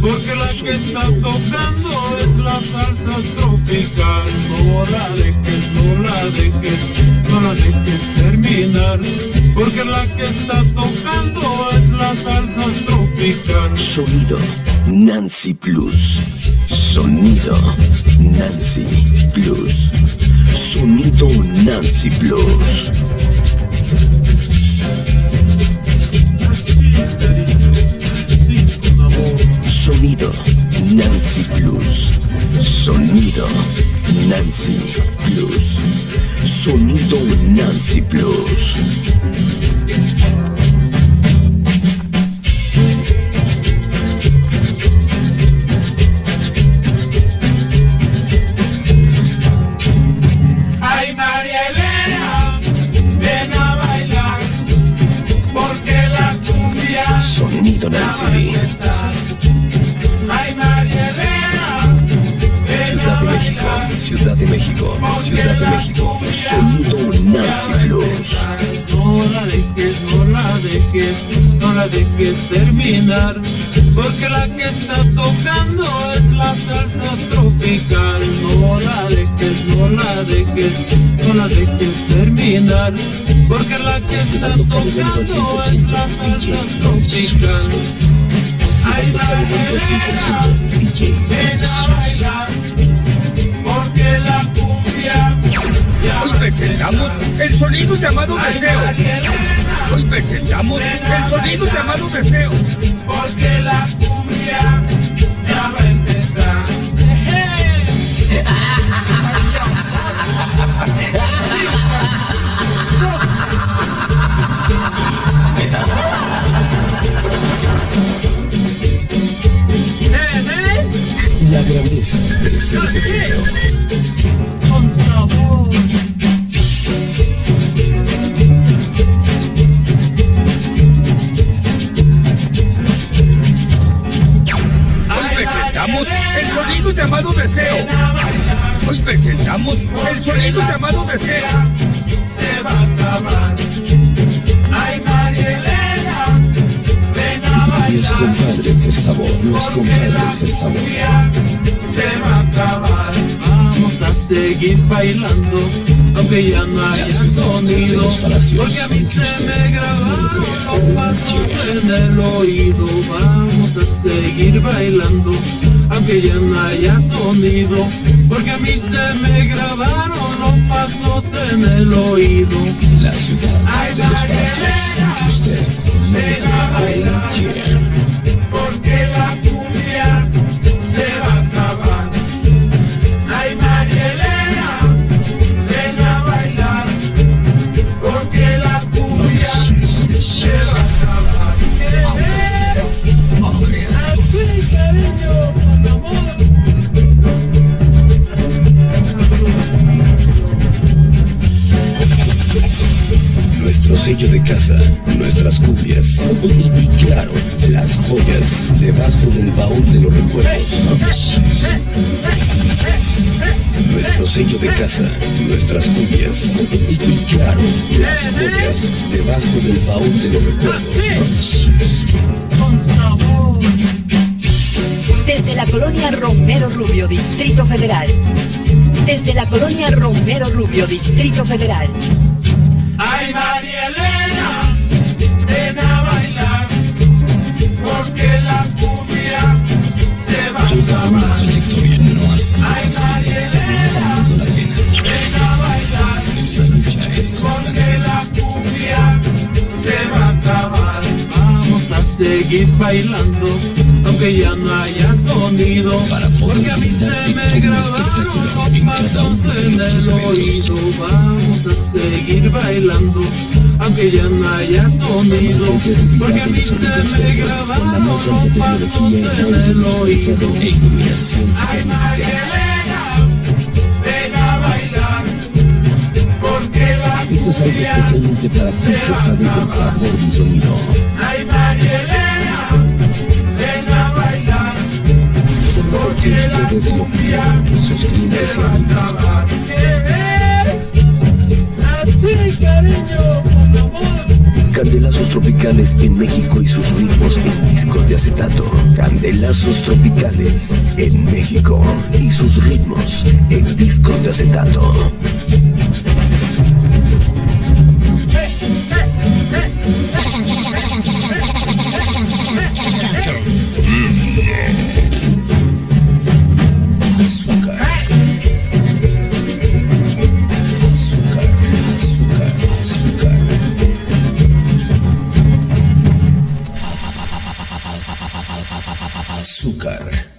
porque la que está tocando es la salsa tropical. No la dejes, no la dejes, no la dejes terminar, porque la que está tocando es la salsa tropical. Sonido Nancy Plus. Sonido Nancy Plus. Sonido Nancy Plus. Sonido Nancy Plus. Sonido Nancy Plus. Sonido Nancy Plus. Ay María Elena, ven a bailar, porque la cumbia Sonido Nancy. Ciudad de México. Ciudad de México, Ciudad de México. Sonido Nancy Plus. No la dejes, no la dejes, no la dejes terminar, porque la que está tocando es la salsa tropical. No la dejes, no la dejes, no la dejes terminar, porque la que está tocando es la salsa tropical. Hoy presentamos el sonido llamado deseo. Hoy presentamos el sonido llamado deseo. Presentamos el sonido llamado deseo. Hoy presentamos el sonido llamado deseo. Se va a acabar. Ay, María Elena, ven a Los bailar. compadres del sabor, los compadres del sabor. Se va a acabar. Vamos a seguir bailando, aunque ya no haya sonido. los Porque a mí se me grabaron los pasos en el oído. Vamos a seguir bailando, aunque ya no haya sonido. Porque a mí se me grabaron los pasos en el oído. La ciudad de los aunque usted sello de casa, nuestras cumbias y, claro, las joyas debajo del baúl de los recuerdos. Nuestro sello de casa, nuestras cumbias y, claro, las joyas debajo del baúl de los recuerdos. Desde la colonia Romero Rubio, Distrito Federal. Desde la colonia Romero Rubio, Distrito Federal. Ay, María Elena, ven a bailar, porque la cumbia se va a una trayectoria no Ay, María Elena, la pena. ven a bailar, Esta lucha es hasta porque la la cumbia se va a acabar. Vamos a seguir bailando, aunque ya no haya sonido. Para poder Porque a mí se me grabaron en cada pasos uno de oído. Vamos a seguir bailando, aunque ya no haya sonido. Porque a mí se me grabaron los pasos en el oído. Ay, Elena, ven a bailar, porque la Esto es algo cumbia especialmente para ti que sabes del sabor y sonido. Ay, María Elena, ven a bailar, porque lo pidieron, sus clientes y amigos. Candelazos tropicales en México y sus ritmos en discos de acetato. de lazos tropicales en México y sus ritmos en discos de acetato. Azúcar.